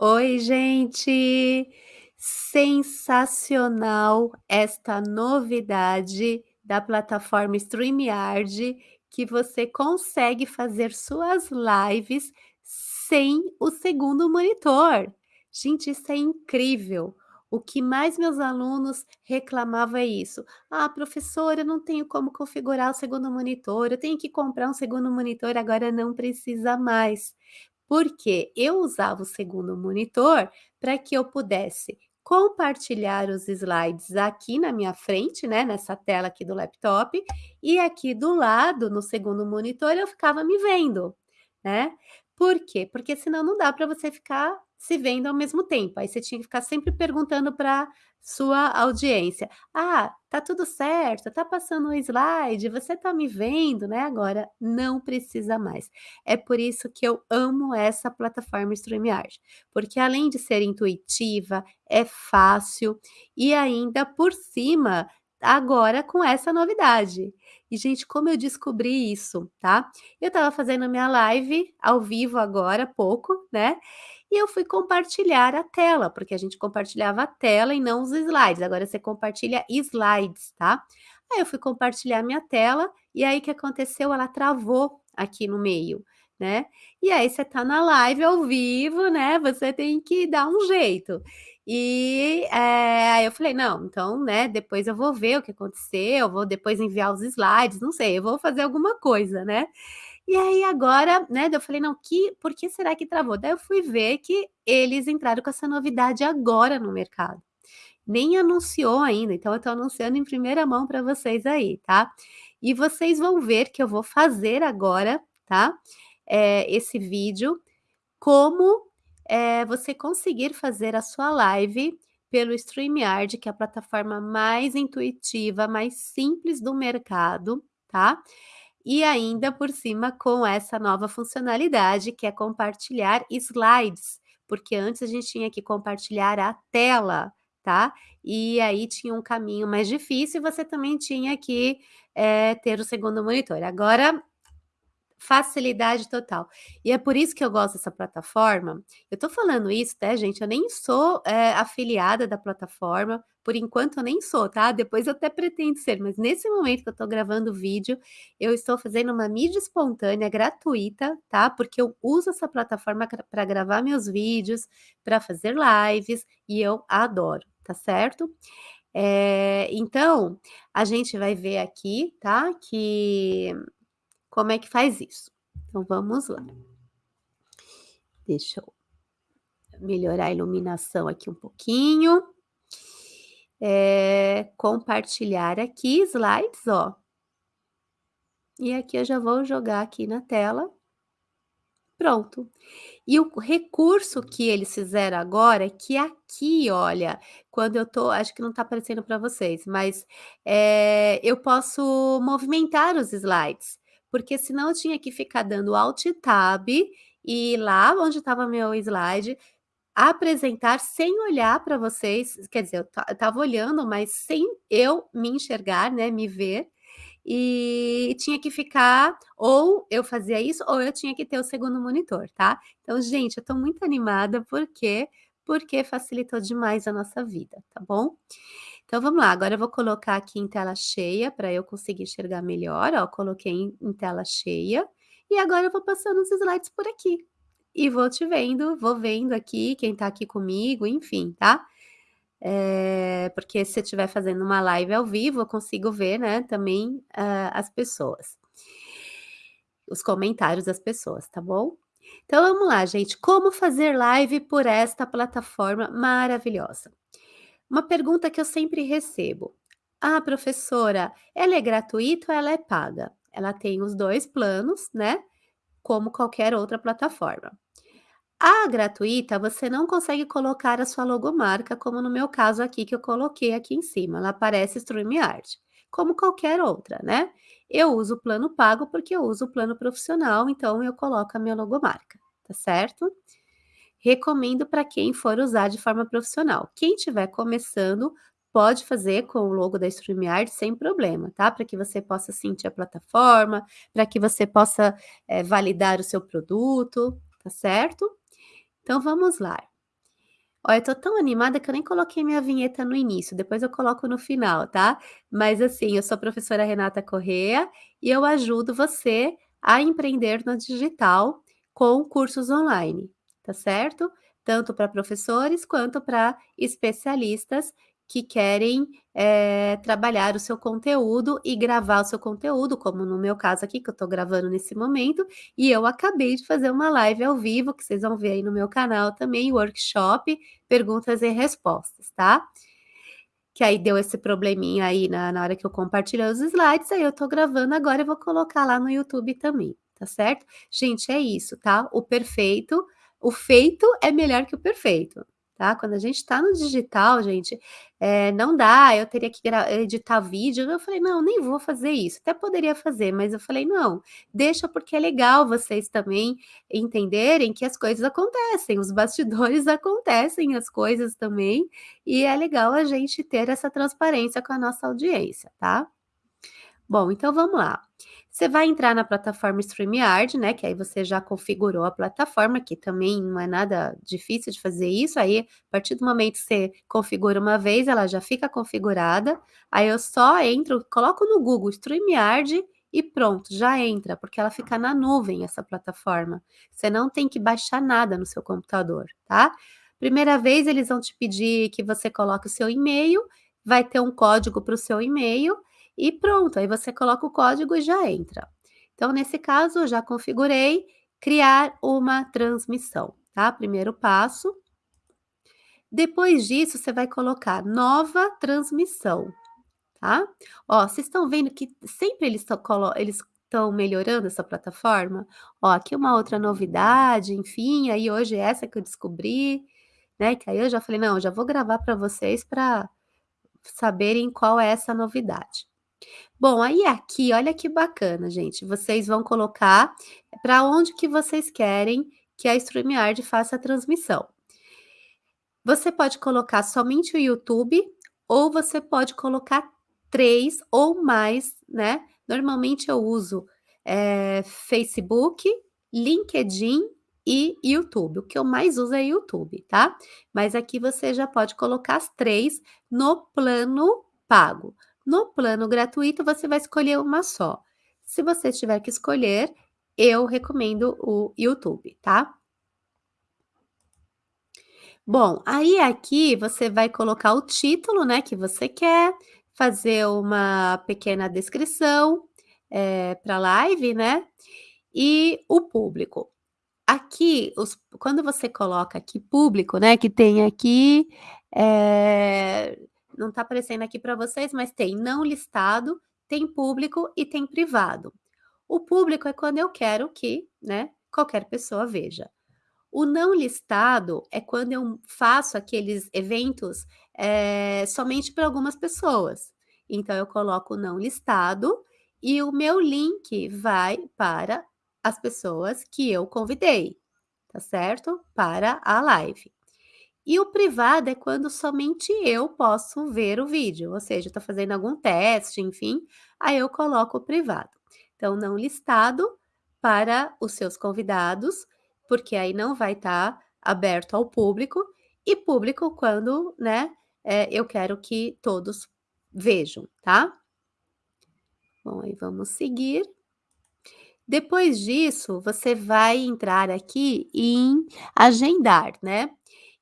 Oi, gente! Sensacional esta novidade da plataforma StreamYard, que você consegue fazer suas lives sem o segundo monitor. Gente, isso é incrível! O que mais meus alunos reclamavam é isso: "Ah, professora, eu não tenho como configurar o segundo monitor, eu tenho que comprar um segundo monitor", agora não precisa mais. Porque eu usava o segundo monitor para que eu pudesse compartilhar os slides aqui na minha frente, né, nessa tela aqui do laptop, e aqui do lado, no segundo monitor, eu ficava me vendo, né. Por quê? Porque senão não dá para você ficar se vendo ao mesmo tempo, aí você tinha que ficar sempre perguntando pra sua audiência: "Ah, tá tudo certo? Tá passando o slide? Você tá me vendo?", né. Agora não precisa mais. É por isso que eu amo essa plataforma StreamYard, porque além de ser intuitiva, é fácil e ainda por cima, agora com essa novidade. E gente, como eu descobri isso, tá? Eu estava fazendo minha live ao vivo agora pouco, né, e eu fui compartilhar a tela, porque a gente compartilhava a tela e não os slides, agora você compartilha slides, tá? Aí eu fui compartilhar minha tela, e aí que aconteceu? Ela travou aqui no meio, né. E aí você tá na live ao vivo, né, você tem que dar um jeito. E, eh, aí eu falei: "Não, então, né, depois eu vou ver o que aconteceu, vou depois enviar os slides, não sei, eu vou fazer alguma coisa, né". E aí agora, né, eu falei: "Não, que por que será que travou?". Daí eu fui ver que eles entraram com essa novidade agora no mercado. Nem anunciou ainda, então eu tô anunciando em primeira mão para vocês aí, tá. E vocês vão ver que eu vou fazer agora, tá, eh, esse vídeo, como, eh, você conseguir fazer a sua live pelo StreamYard, que é a plataforma mais intuitiva, mais simples do mercado, tá. E ainda por cima com essa nova funcionalidade, que é compartilhar slides, porque antes a gente tinha que compartilhar a tela, tá. E aí tinha um caminho mais difícil e você também tinha que, eh, ter o segundo monitor. Agora, facilidade total. E é por isso que eu gosto dessa plataforma. Eu tô falando isso, né, gente, eu nem sou, eh, afiliada da plataforma, por enquanto eu nem sou, tá. Depois eu até pretendo ser, mas nesse momento que eu tô gravando o vídeo, eu estou fazendo uma mídia espontânea gratuita, tá, porque eu uso essa plataforma gra pra gravar meus vídeos, pra fazer lives, e eu adoro, tá certo? Eh, então, a gente vai ver aqui, tá, que como é que faz isso. Então vamos lá. Deixa eu melhorar a iluminação aqui um pouquinho. Eh, compartilhar aqui slides, ó. E aqui eu já vou jogar aqui na tela. Pronto. E o recurso que eles fizeram agora é que aqui, olha, quando eu tô acho que não tá aparecendo para vocês, mas, eh, eu posso movimentar os slides, porque senão eu tinha que ficar dando alt tab, e lá onde estava meu slide, apresentar sem olhar para vocês, quer dizer, eu ta eu estava olhando, mas sem eu me enxergar, né, me ver, e tinha que ficar ou eu fazia isso ou eu tinha que ter o segundo monitor, tá. Então, gente, eu tô muito animada, por quê? Porque facilitou demais a nossa vida, tá bom? Então vamos lá, agora eu vou colocar aqui em tela cheia para eu conseguir enxergar melhor, ó, coloquei em em tela cheia, e agora eu vou passando os slides por aqui. E vou te vendo, vou vendo aqui quem tá aqui comigo, enfim, tá? Eh, porque se eu estiver fazendo uma live ao vivo, eu consigo ver, né, também, hã, as pessoas. Os comentários das pessoas, tá bom? Então vamos lá, gente, como fazer live por esta plataforma maravilhosa? Uma pergunta que eu sempre recebo: "Ah, professora, ela é gratuita ou ela é paga?". Ela tem os 2 planos, né, como qualquer outra plataforma. A gratuita, você não consegue colocar a sua logomarca, como no meu caso aqui, que eu coloquei aqui em cima, ela aparece StreamYard, como qualquer outra, né. Eu uso o plano pago, porque eu uso o plano profissional, então eu coloco a minha logomarca, tá certo? Recomendo para quem for usar de forma profissional. Quem estiver começando, pode fazer com o logo da StreamYard sem problema, tá? Para que você possa sentir a plataforma, para que você possa, eh, validar o seu produto, tá certo? Então vamos lá. Olha, eu tô tão animada que eu nem coloquei minha vinheta no início, depois eu coloco no final, tá? Mas assim, eu sou a professora Renata Corrêa e eu ajudo você a empreender no digital com cursos online, tá certo? Tanto para professores quanto para especialistas que querem, eh, trabalhar o seu conteúdo e gravar o seu conteúdo, como no meu caso aqui, que eu estou gravando nesse momento, e eu acabei de fazer uma live ao vivo, que vocês vão ver aí no meu canal também, workshop, perguntas e respostas, tá? Que aí deu esse probleminha aí na na hora que eu compartilhei os slides, aí eu estou gravando agora e vou colocar lá no YouTube também, tá certo? Gente, é isso, tá? O perfeito o feito é melhor que o perfeito tá? Quando a gente está no digital, gente, eh, não dá, eu teria que editar vídeo, eu falei: "Não, nem vou fazer isso", até poderia fazer, mas eu falei: "Não, deixa porque é legal vocês também entenderem que as coisas acontecem, os bastidores acontecem as coisas também, e é legal a gente ter essa transparência com a nossa audiência, tá? Bom, então vamos lá. Você vai entrar na plataforma StreamYard, né, que aí você já configurou a plataforma, que também não é nada difícil de fazer isso, aí a partir do momento que você configura uma vez, ela já fica configurada, aí eu só entro, coloco no Google StreamYard e pronto, já entra, porque ela fica na nuvem essa plataforma. Você não tem que baixar nada no seu computador, tá? Primeira vez eles vão te pedir que você coloque o seu e-mail, vai ter um código para o seu e-mail, e pronto, aí você coloca o código e já entra. Então, nesse caso, eu já configurei criar uma transmissão, tá? Primeiro passo. Depois disso, você vai colocar nova transmissão, tá? Ó, vocês estão vendo que sempre eles estão melhorando essa plataforma? Ó, aqui uma outra novidade, enfim, aí hoje é essa que eu descobri, né? Que aí eu já falei, não, já vou gravar para vocês para saberem qual é essa novidade. Bom, aí aqui, olha que bacana, gente, vocês vão colocar para onde que vocês querem que a StreamYard faça a transmissão. Você pode colocar somente o YouTube ou você pode colocar 3 ou mais, né? Normalmente eu uso, eh, Facebook, LinkedIn e YouTube. O que eu mais uso é YouTube, tá? Mas aqui você já pode colocar as 3 no plano pago. No plano gratuito, você vai escolher uma só. Se você tiver que escolher, eu recomendo o YouTube, tá? Bom, aí aqui você vai colocar o título, né, que você quer, fazer uma pequena descrição, eh, pra live, né, e o público. Aqui, os quando você coloca aqui público, né, que tem aqui, eh não está aparecendo aqui para vocês, mas tem não listado, tem público e tem privado. O público é quando eu quero que, né, qualquer pessoa veja. O não listado é quando eu faço aqueles eventos, eh, somente para algumas pessoas. Então eu coloco não listado e o meu link vai para as pessoas que eu convidei, tá certo? Para a live. E o privado é quando somente eu posso ver o vídeo, ou seja, estou fazendo algum teste, enfim, aí eu coloco o privado. Então, não listado para os seus convidados, porque aí não vai estar aberto ao público, e público quando, né, eh, eu quero que todos vejam, tá? Bom, aí vamos seguir. Depois disso, você vai entrar aqui em agendar, né?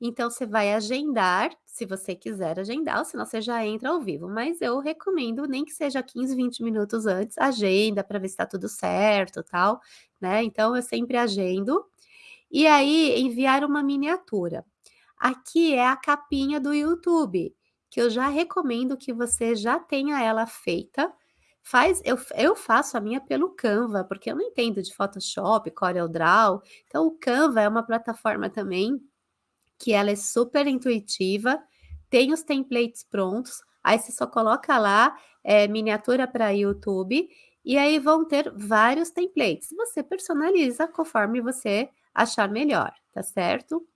Então você vai agendar, se você quiser agendar, ou senão você já entra ao vivo, mas eu recomendo nem que seja 15, 20 minutos antes, agenda para ver se está tudo certo, tal, né? Então eu sempre agendo. E aí enviar uma miniatura. Aqui é a capinha do YouTube, que eu já recomendo que você já tenha ela feita. Faz, eu, eu faço a minha pelo Canva, porque eu não entendo de Photoshop, CorelDRAW. Então o Canva é uma plataforma também que ela é super intuitiva, tem os templates prontos, aí você só coloca lá, é, miniatura para YouTube, e aí vão ter vários templates. Você personaliza conforme você achar melhor, tá certo?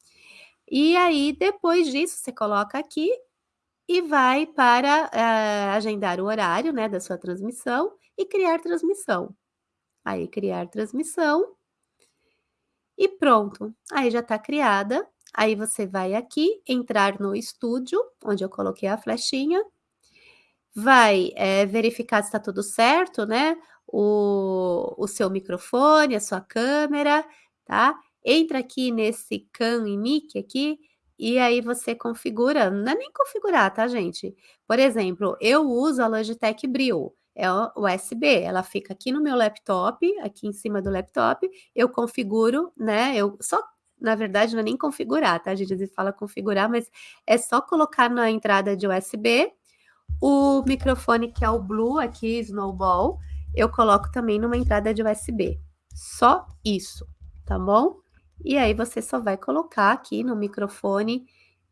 E aí, depois disso, você coloca aqui e vai para uh, agendar o horário, né, da sua transmissão e criar transmissão. Aí, criar transmissão. E pronto. Aí já está criada Aí você vai aqui, entrar no estúdio, onde eu coloquei a flechinha. Vai, eh, verificar se tá tudo certo, né, o o seu microfone, a sua câmera, tá. Entra aqui nesse Can e Mic aqui, e aí você configura não é nem configurar, tá gente. Por exemplo, eu uso a Logitech Brio, é USB, ela fica aqui no meu laptop, aqui em cima do laptop, eu configuro, né, eu só na verdade não é nem configurar, tá gente, às vezes fala configurar, mas é só colocar na entrada de USB, o microfone que é o Blue aqui, Snowball, eu coloco também numa entrada de USB, só isso, tá bom? E aí você só vai colocar aqui no microfone,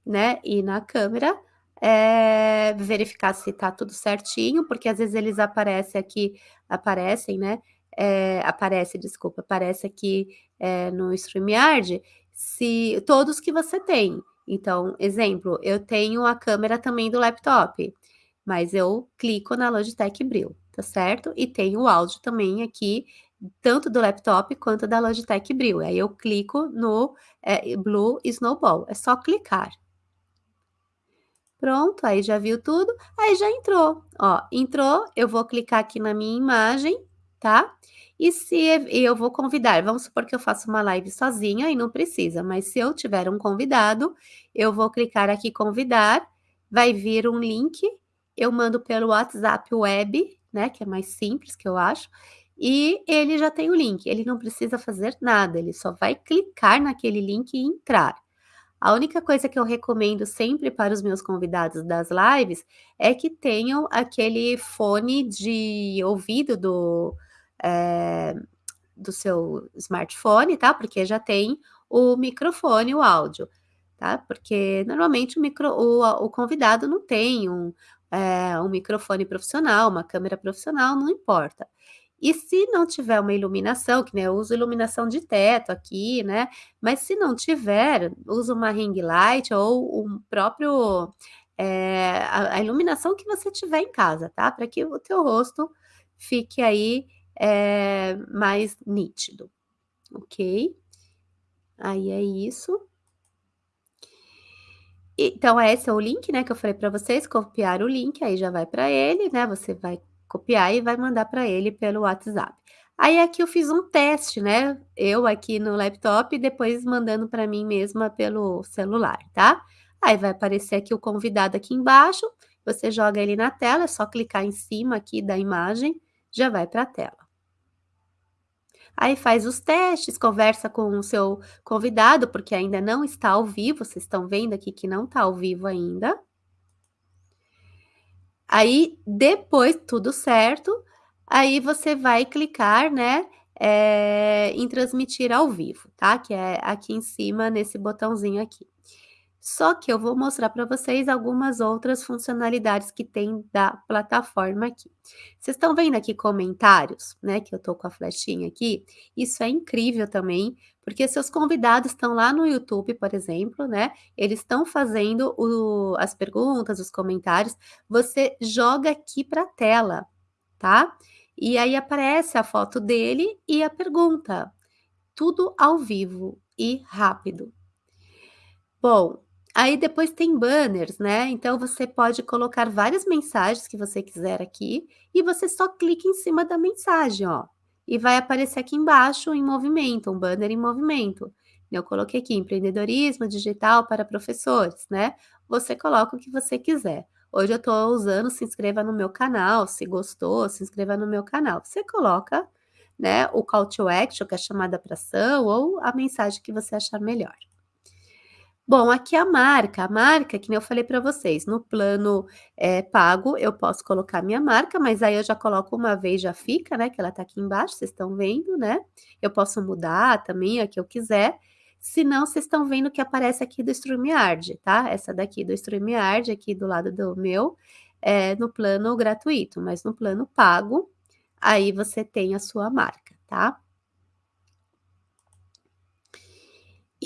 né, e na câmera, eh, verificar se tá tudo certinho, porque às vezes eles aparecem aqui aparecem, né, eh, aparece, desculpa, aparece aqui, eh, no StreamYard, se todos que você tem. Então, exemplo, eu tenho a câmera também do laptop, mas eu clico na Logitech Brio, tá certo? E tenho o áudio também aqui, tanto do laptop quanto da Logitech Brio, aí eu clico no, eh, Blue Snowball, é só clicar. Pronto, aí já viu tudo, aí já entrou, ó, entrou, eu vou clicar aqui na minha imagem, tá. E se eu vou convidar, vamos supor que eu faço uma live sozinha e não precisa, mas se eu tiver um convidado, eu vou clicar aqui convidar, vai vir um link, eu mando pelo WhatsApp web, né, que é mais simples que eu acho, e ele já tem o link, ele não precisa fazer nada, ele só vai clicar naquele link e entrar. A única coisa que eu recomendo sempre para os meus convidados das lives, é que tenham aquele fone de ouvido do, eh, do seu smartphone, tá, porque já tem o microfone, o áudio, tá. Porque normalmente o micro o o convidado não tem um, eh, um microfone profissional, uma câmera profissional, não importa. E se não tiver uma iluminação, que nem eu uso iluminação de teto aqui, né, mas se não tiver, usa uma ring light ou um próprio, eh, a a iluminação que você tiver em casa, tá, pra que o teu rosto fique aí, eh, mais nítido, ok? Aí é isso. Então esse é o link, né, que eu falei pra vocês, copiar o link, aí já vai pra ele, né, você vai copiar e vai mandar pra ele pelo WhatsApp. Aí aqui eu fiz um teste, né, eu aqui no laptop e depois mandando pra mim mesma pelo celular, tá. Aí vai aparecer aqui o convidado aqui embaixo, você joga ele na tela, é só clicar em cima aqui da imagem, já vai pra tela. Aí faz os testes, conversa com o seu convidado, porque ainda não está ao vivo, vocês estão vendo aqui que não tá ao vivo ainda. Aí, depois tudo certo, aí você vai clicar, né, eh, em transmitir ao vivo, tá, que é aqui em cima nesse botãozinho aqui. Só que eu vou mostrar pra vocês algumas outras funcionalidades que tem da plataforma aqui. Vocês estão vendo aqui comentários, né, que eu tô com a flechinha aqui? Isso é incrível também, porque seus convidados estão lá no YouTube, por exemplo, né, eles estão fazendo o as perguntas, os comentários, você joga aqui pra tela, tá. E aí aparece a foto dele e a pergunta, tudo ao vivo e rápido. Bom, aí depois tem banners, né, então você pode colocar várias mensagens que você quiser aqui, e você só clica em cima da mensagem, ó, e vai aparecer aqui embaixo em movimento, um banner em movimento. Eu coloquei aqui empreendedorismo digital para professores, né, você coloca o que você quiser. Hoje eu tô usando se inscreva no meu canal, se gostou, se inscreva no meu canal. Você coloca, né, o call to action, que é a chamada pra ação, ou a mensagem que você achar melhor. Bom, aqui a marca, a marca que nem eu falei pra vocês, no plano, eh, pago eu posso colocar minha marca, mas aí eu já coloco uma vez já fica, né, que ela tá aqui embaixo, vocês estão vendo, né. Eu posso mudar também a que eu quiser, se não vocês estão vendo que aparece aqui do StreamYard, tá. Essa daqui do StreamYard, aqui do lado do meu, é no plano gratuito, mas no plano pago, aí você tem a sua marca, tá.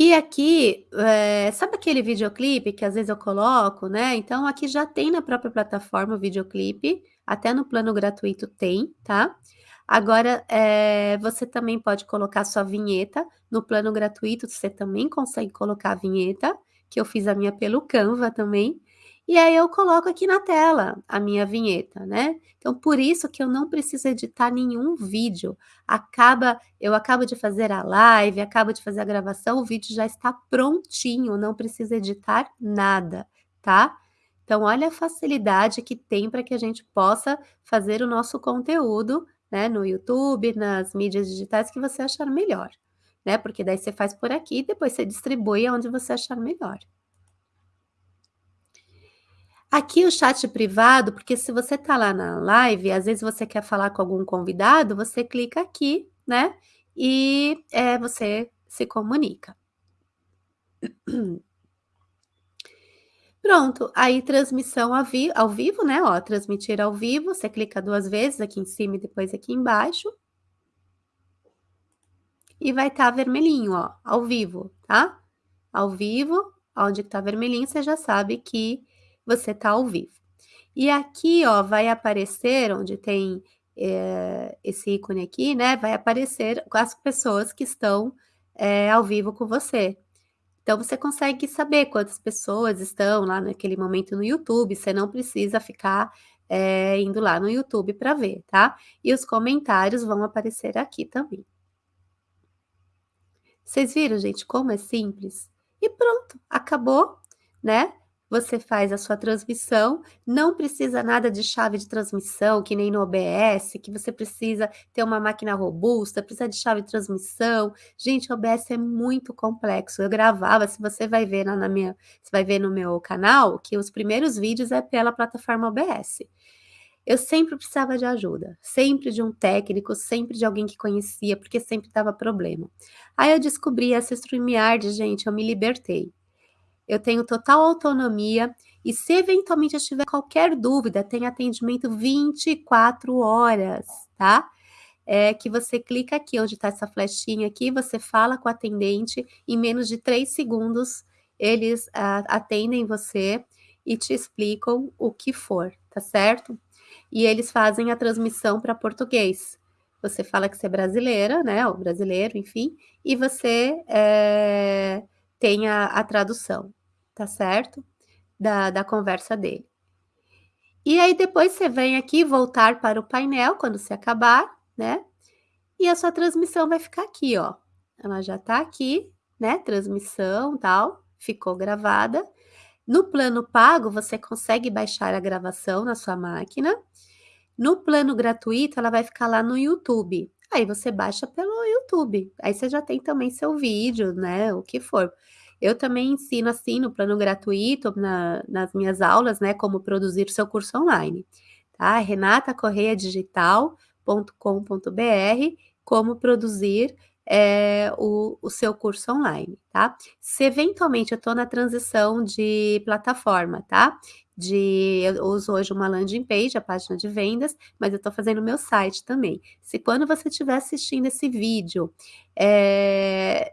E aqui, eh, sabe aquele videoclipe que às vezes eu coloco, né, então aqui já tem na própria plataforma o videoclipe, até no plano gratuito tem, tá. Agora, eh, você também pode colocar sua vinheta, no plano gratuito você também consegue colocar a vinheta, que eu fiz a minha pelo Canva também, e aí eu coloco aqui na tela a minha vinheta, né. Então por isso que eu não preciso editar nenhum vídeo, acaba eu acabo de fazer a live, acabo de fazer a gravação, o vídeo já está prontinho, não precisa editar nada, tá. Então olha a facilidade que tem para que a gente possa fazer o nosso conteúdo né, no YouTube, nas mídias digitais que você achar melhor, né, porque daí você faz por aqui e depois você distribui aonde você achar melhor. Aqui o chat privado, porque se você tá lá na live, às vezes você quer falar com algum convidado, você clica aqui, né, e, eh, você se comunica. Pronto, aí transmissão ao vi ao vivo, né, ó, transmitir ao vivo, você clica 2 vezes aqui em cima e depois aqui embaixo. E vai estar vermelhinho, ó, ao vivo, tá? Ao vivo, aonde que tá vermelhinho, você já sabe que você tá ao vivo. E aqui, ó, vai aparecer onde tem, eh, esse ícone aqui, né, vai aparecer as pessoas que estão, eh, ao vivo com você. Então você consegue saber quantas pessoas estão lá naquele momento no YouTube, você não precisa ficar, eh, indo lá no YouTube para ver, tá. E os comentários vão aparecer aqui também. Vocês viram, gente, como é simples? E pronto, acabou, né. Você faz a sua transmissão, não precisa nada de chave de transmissão, que nem no OBS, que você precisa ter uma máquina robusta, precisa de chave de transmissão. Gente, o OBS é muito complexo. Eu gravava, se você vai ver lá na minha você vai ver no meu canal, que os primeiros vídeos é pela plataforma OBS. Eu sempre precisava de ajuda, sempre de um técnico, sempre de alguém que conhecia, porque sempre dava problema. Aí eu descobri essa StreamYard, gente, eu me libertei. Eu tenho total autonomia e se eventualmente eu tiver qualquer dúvida, tem atendimento 24 horas, tá? É que você clica aqui onde está essa flechinha aqui, você fala com o atendente, em menos de 3 segundos eles a atendem você e te explicam o que for, tá certo? E eles fazem a transmissão para português. Você fala que você é brasileira, né, ou brasileiro, enfim, e você, eh, tem a a tradução tá certo? Da da conversa dele. E aí depois você vem aqui voltar para o painel quando você acabar, né, e a sua transmissão vai ficar aqui, ó. Ela já tá aqui, né, transmissão, tal, ficou gravada. No plano pago, você consegue baixar a gravação na sua máquina. No plano gratuito, ela vai ficar lá no YouTube. Aí você baixa pelo YouTube, aí você já tem também seu vídeo, né, o que for. Eu também ensino, assim, no plano gratuito, na nas minhas aulas, né, como produzir seu curso online, tá? renatacorreadigital.com.br, como produzir, eh, o o seu curso online, tá? Se eventualmente eu estou na transição de plataforma, tá? De eu uso hoje uma landing page, a página de vendas, mas eu estou fazendo o meu site também. Se quando você estiver assistindo esse vídeo, eh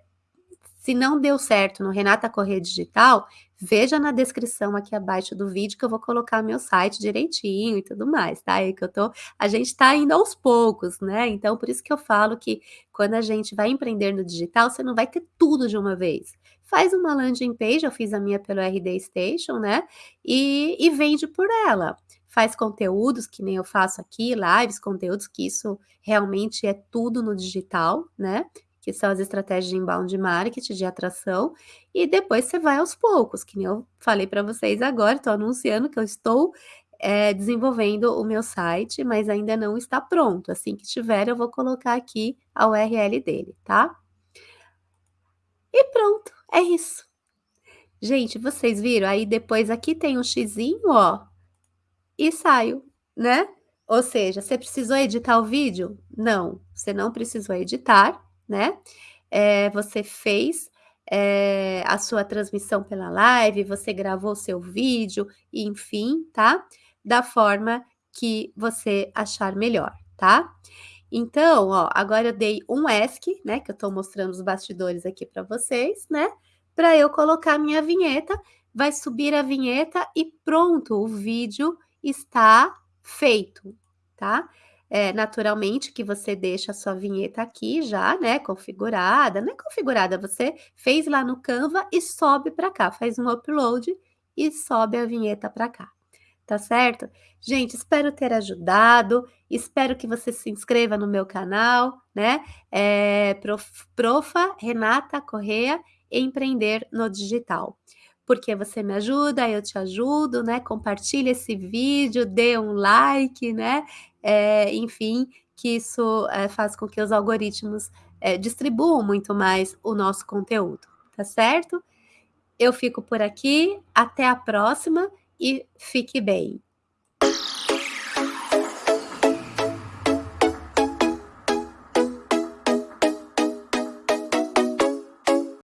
se não deu certo no Renata Corrêa Digital, veja na descrição aqui abaixo do vídeo que eu vou colocar meu site direitinho e tudo mais, tá? É que eu tô a gente tá indo aos poucos, né, então por isso que eu falo que quando a gente vai empreender no digital, você não vai ter tudo de uma vez. Faz uma landing page, eu fiz a minha pelo RD Station, né, e e vende por ela. Faz conteúdos, que nem eu faço aqui, lives, conteúdos, que isso realmente é tudo no digital, né, que são as estratégias de inbound marketing, de atração, e depois você vai aos poucos, que nem eu falei para vocês agora, estou anunciando que eu estou, eh, desenvolvendo o meu site, mas ainda não está pronto, assim que tiver eu vou colocar aqui a URL dele, tá? E pronto, é isso. Gente, vocês viram? Aí depois aqui tem um xizinho, ó, e saio, né? Ou seja, você precisou editar o vídeo? Não, você não precisou editar, né, eh, você fez, eh, a sua transmissão pela live, você gravou seu vídeo, enfim, tá, da forma que você achar melhor, tá. Então, ó, agora eu dei um ESC, né, que eu estou mostrando os bastidores aqui para vocês, né, para eu colocar minha vinheta, vai subir a vinheta e pronto, o vídeo está feito, tá. Eh, naturalmente que você deixa a sua vinheta aqui já, né, configurada, não é configurada, você fez lá no Canva e sobe para cá, faz um upload e sobe a vinheta para cá, tá certo? Gente, espero ter ajudado, espero que você se inscreva no meu canal, né, eh, prof profa Renata Corrêa, Empreender no Digital. Porque você me ajuda, eu te ajudo, né, compartilha esse vídeo, dê um like, né, eh, enfim, que isso, eh, faz com que os algoritmos, eh, distribuam muito mais o nosso conteúdo, tá certo? Eu fico por aqui, até a próxima e fique bem.